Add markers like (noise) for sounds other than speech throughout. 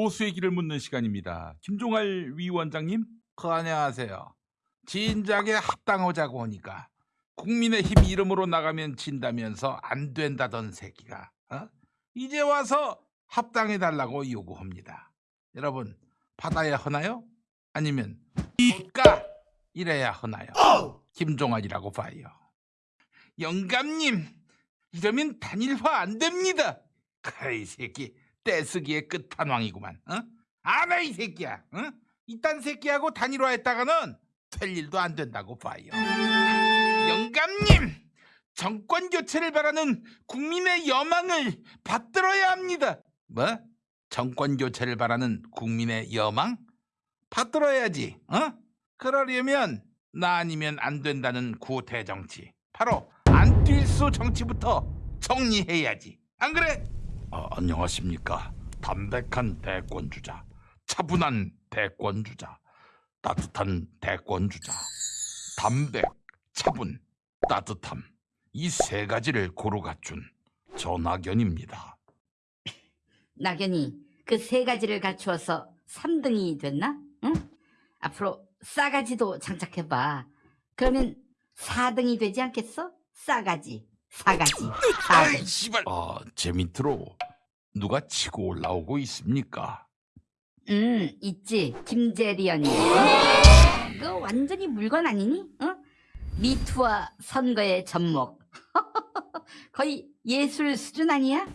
보수의 길을 묻는 시간입니다. 김종할 위원장님. 그 안녕하세요. 진작에 합당하자고 하니까 국민의힘 이름으로 나가면 진다면서 안 된다던 새끼가 어? 이제 와서 합당해 달라고 요구합니다. 여러분 받아야 하나요? 아니면 볼까 이래야 하나요? 김종환이라고 봐요. 영감님 이러면 단일화 안 됩니다. 그이 새끼 떼쓰기의 끝판왕이구만. 어? 안해 이 새끼야. 어? 이딴 새끼하고 단일화했다가는 될 일도 안 된다고 봐요. 영감님, 정권 교체를 바라는 국민의 여망을 받들어야 합니다. 뭐? 정권 교체를 바라는 국민의 여망? 받들어야지. 어? 그러려면 나 아니면 안 된다는 구태 정치. 바로 안뛸수 정치부터 정리해야지. 안 그래? 아, 안녕하십니까. 담백한 대권 주자. 차분한 대권 주자. 따뜻한 대권 주자. 담백, 차분, 따뜻함. 이 세 가지를 고루 갖춘 전학연입니다. 낙연이 그 세 가지를 갖추어서 3등이 됐나? 응? 앞으로 싸가지도 장착해봐. 그러면 4등이 되지 않겠어? 싸가지, 사가지, 아이, 사등. 씨발. 아, 제 밑으로 누가 치고 올라오고 있습니까? 음, 있지. 김재리언이. 그거 완전히 물건 아니니? 어? 미투와 선거의 접목. (laughs) 거의 예술 수준 아니야?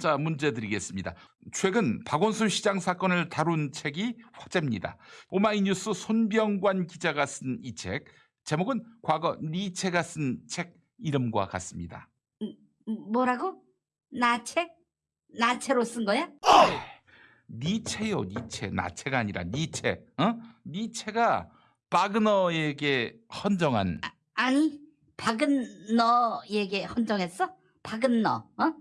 자, 문제 드리겠습니다. 최근 박원순 시장 사건을 다룬 책이 화제입니다. 오마이뉴스 손병관 기자가 쓴 이 책, 제목은 과거 니체가 쓴 책 이름과 같습니다. 뭐라고? 나체? 나체로 쓴 거야? 니체요, 니체. 나체가 아니라 니체. 어? 니체가 바그너에게 헌정한 아니, 박은 너에게 헌정했어? 박은 너, 어?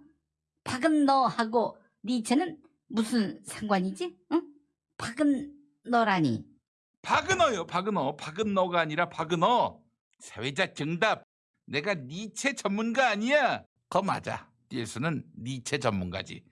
박은 너하고 니체는 무슨 상관이지? 응? 박은 너라니. 바그너요, 바그너. 바그너가 아니라 바그너. 사회자 정답. 내가 니체 전문가 아니야. 거 맞아. 뛸수는 니체 전문가지.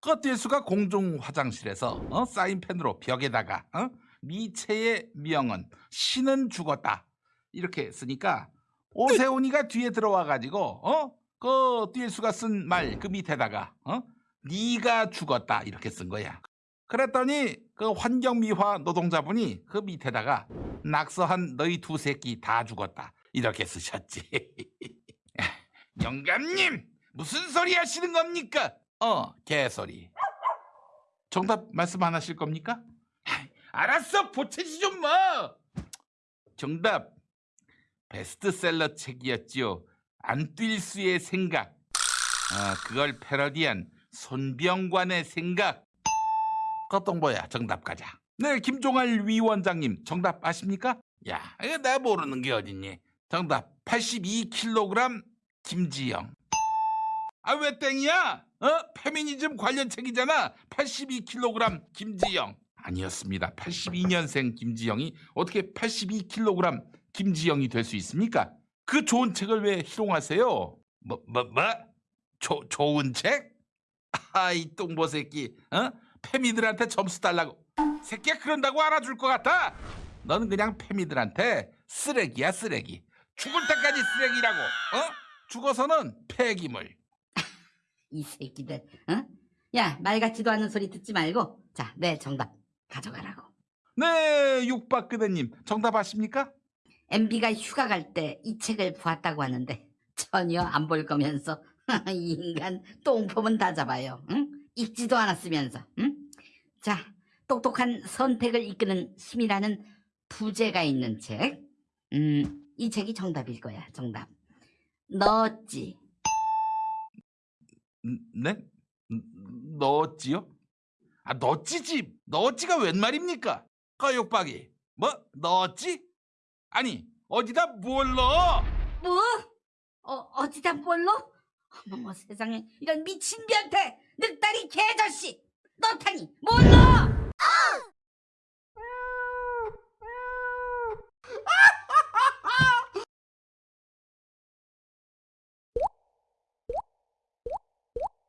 그 뛸수가 공중 화장실에서 어? 사인펜으로 벽에다가 어? 니체의 명언 신은 죽었다 이렇게 쓰니까 오세훈이가 뒤에 들어와 가지고 어? 그 뛸수가 쓴 말 그 밑에다가 어? 네가 죽었다 이렇게 쓴 거야. 그랬더니 그 환경미화 노동자분이 그 밑에다가 낙서한 너희 두 새끼 다 죽었다 이렇게 쓰셨지. (laughs) 영감님 무슨 소리 하시는 겁니까? 어 개소리. 정답 말씀 안 하실 겁니까? (laughs) 알았어 보채지 좀 마. 정답 베스트셀러 책이었지요. 안뛸 수의 생각. 아, 그걸 패러디한 손병관의 생각. 뭐야 정답 가자. 네 김종할 위원장님 정답 아십니까? 야 내가 모르는 게 어딨니? 정답 82kg 김지영. 아 왜 땡이야? 어? 페미니즘 관련 책이잖아. 82kg 김지영. 아니었습니다. 82년생 김지영이 어떻게 82kg 김지영이 될 수 있습니까? 그 좋은 책을 왜 희롱하세요? 뭐, 뭐, 뭐? 조, 좋은 책? 아이 똥보 새끼, 어? 페미들한테 점수 달라고. 새끼야 그런다고 알아줄 것 같아? 너는 그냥 페미들한테 쓰레기야 쓰레기. 죽을 때까지 쓰레기라고. 어? 죽어서는 폐기물. 이 새끼들, 응? 야, 말 같지도 않은 소리 듣지 말고, 자, 내 정답 가져가라고. 네, 육박그대님 정답 아십니까? MB가 휴가 갈 때 이 책을 보았다고 하는데 전혀 안 볼 거면서 (laughs) 이 인간 똥폼은 다 잡아요. 응? 읽지도 않았으면서. 응? 자, 똑똑한 선택을 이끄는 힘이라는 부제가 있는 책. 음, 이 책이 정답일 거야. 정답. 너지. 음, 네? 음, 너찌요? 아 너찌지 너찌가 웬 말입니까? 거육박이 뭐 너찌? 아니 어디다 뭘 넣어? 뭐? 어, 어디다 뭘로? 어머머 세상에 이런 미친 변태 늑다리 개자식 넣다니 뭘로?